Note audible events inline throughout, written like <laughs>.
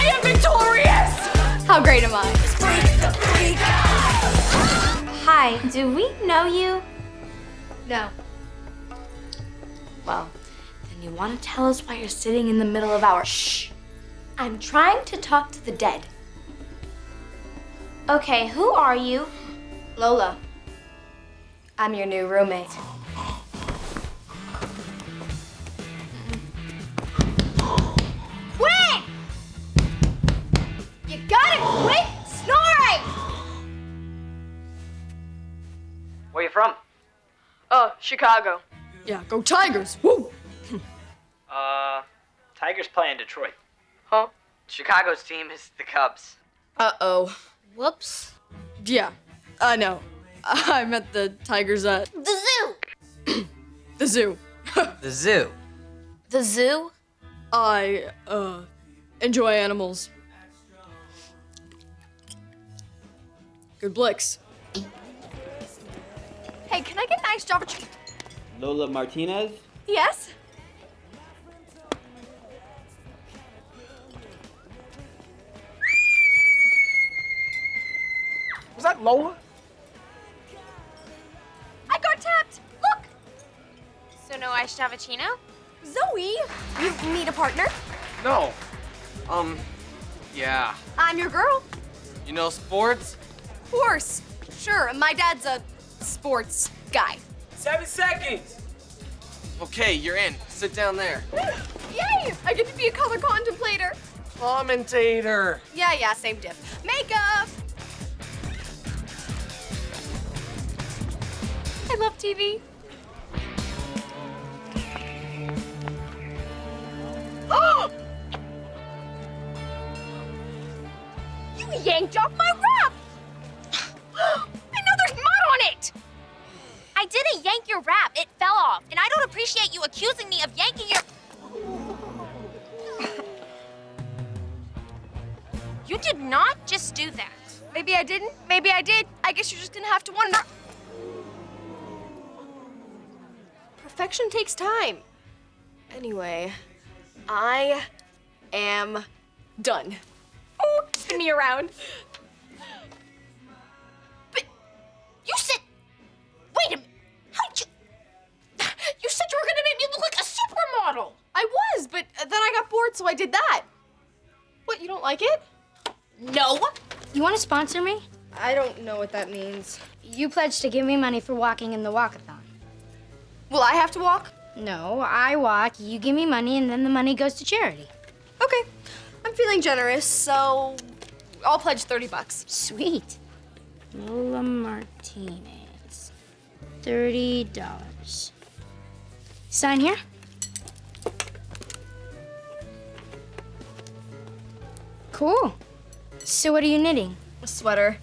I am victorious! How great am I? Hi, do we know you? No. Well, then you want to tell us why you're sitting in the middle of our shh. I'm trying to talk to the dead. Okay, who are you? Lola. I'm your new roommate. Chicago. Yeah, go Tigers! Woo! <laughs> Uh, Tigers play in Detroit. Huh? Chicago's team is the Cubs. Uh-oh. Whoops. Yeah, I know. <laughs> I met the Tigers at The zoo! <clears throat> the zoo. <laughs> The zoo. The zoo? I, uh, enjoy animals. Good Blix. Hey, can I get an iced Java? Lola Martinez? Yes? Was that Lola? I got tapped. Look. So no iced cappuccino? Zoey, you need a partner? No. Um, yeah. I'm your girl. You know sports? Of course. Sure, my dad's a sports guy. Seven seconds. Okay, you're in. Sit down there. Yay! I get to be a color contemplator. Commentator. Yeah, yeah, same diff. Makeup. I love TV. <gasps> you yanked off my appreciate you accusing me of yanking your. You did not just do that. Maybe I didn't, maybe I did. I guess you're just gonna have to wonder. Perfection takes time. Anyway, I am done. Oh, spin me around. So I did that. What, you don't like it? No. You want to sponsor me? I don't know what that means. You pledged to give me money for walking in the walkathon. Will I have to walk? No, I walk, you give me money, and then the money goes to charity. Okay. I'm feeling generous, so I'll pledge 30 bucks. Sweet. Lola Martinez. $30. Sign here. Cool. So what are you knitting? A sweater.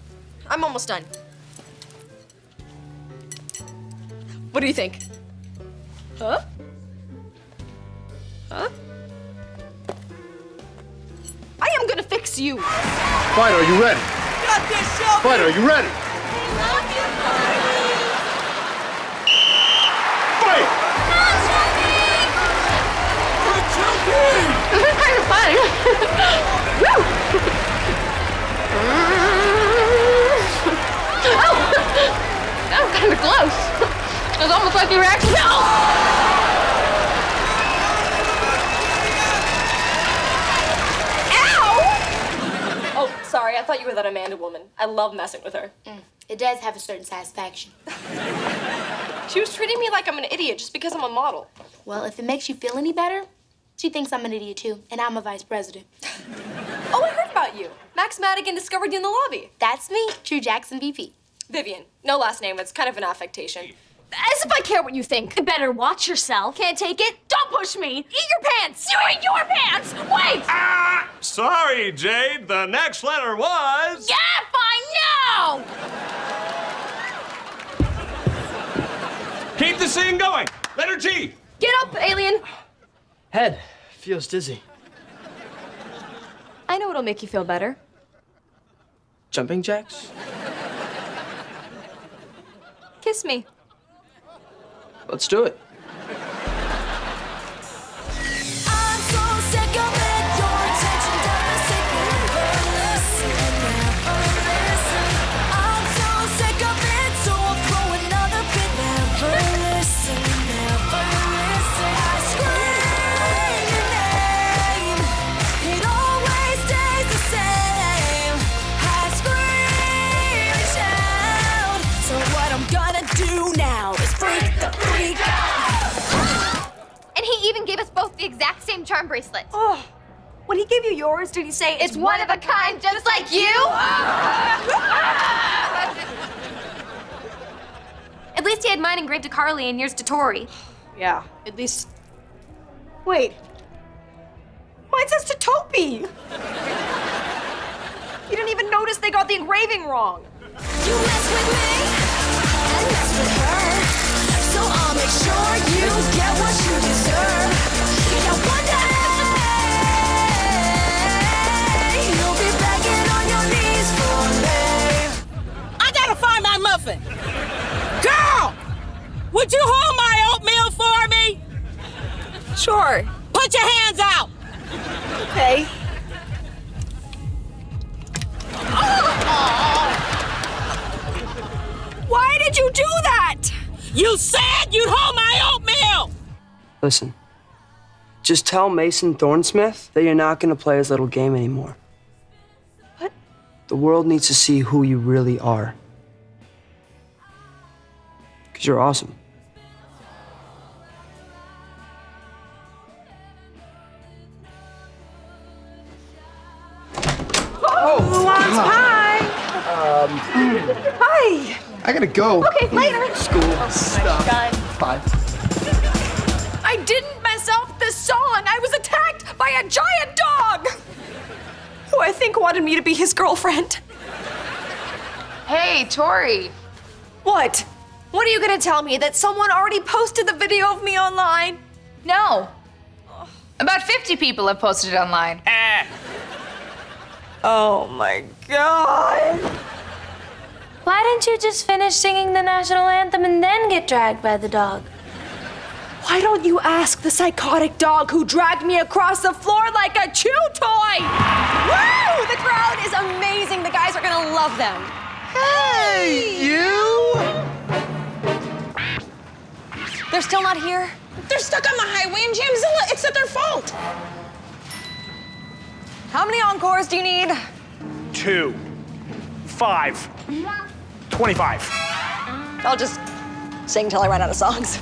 I'm almost done. What do you think? Huh? Huh? I am gonna fix you. Fighter, are you ready? Got this, Shelby. Fighter, are you ready? Fight! This is kind of fun. Woo! oh! <laughs> That was kind of close. It was almost like you were actually. No! Ow! Oh, sorry. I thought you were that Amanda woman. I love messing with her. Mm. It does have a certain satisfaction. <laughs> She was treating me like I'm an idiot just because I'm a model. Well, if it makes you feel any better, she thinks I'm an idiot too, and I'm a vice president. <laughs> Oh, I heard about you. Max Madigan discovered you in the lobby. That's me, True Jackson VP. Vivian. No last name. It's kind of an affectation. As if I care what you think. Better watch yourself. Can't take it? Don't push me. Eat your pants. You eat your pants. Wait. Ah! Sorry, Jade. The next letter was. Yeah, fine, no! Keep the scene going. Letter G. Get up, alien. Head feels dizzy. I know it'll make you feel better. Jumping jacks? Kiss me. Let's do it. Exact same charm bracelet. Oh, when he gave you yours, did he say It's one of a kind, just like you. <laughs> At least he had mine engraved to Carly and yours to Tori. Yeah, at least. Wait. Mine says to Topi. You didn't even notice they got the engraving wrong. You mess with me and mess with her. So I'll make sure you get what Sure. Put your hands out. Okay. Oh! Why did you do that? You said you'd hold my oatmeal. Listen, just tell Mason Thornsmith that you're not going to play his little game anymore. What? The world needs to see who you really are. Because you're awesome. Hi. I gotta go. Okay, later. School stuff. Five. I didn't mess up the song. I was attacked by a giant dog. Who I think wanted me to be his girlfriend. Hey, Tori. What? What are you gonna tell me? That someone already posted the video of me online? No. About 50 people have posted it online. Ah. Oh my god. Why didn't you just finish singing the national anthem and then get dragged by the dog? Why don't you ask the psychotic dog who dragged me across the floor like a chew toy? Woo! The crowd is amazing. The guys are gonna love them. Hey, you! They're still not here? They're stuck on the highway in Jamzilla. It's not their fault. How many encores do you need? Two. Five. Twenty-five. I'll just sing till I run out of songs.